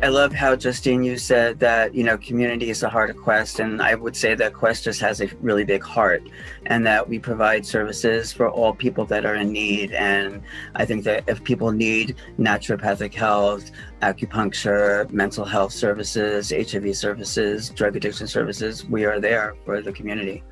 I love how Justine you said that you know community is the heart of Quest, and I would say that Quest just has a really big heart, and that we provide services for all people that are in need. And I think that if people need naturopathic health, acupuncture, mental health services, HIV services, drug addiction services, we are there for the community.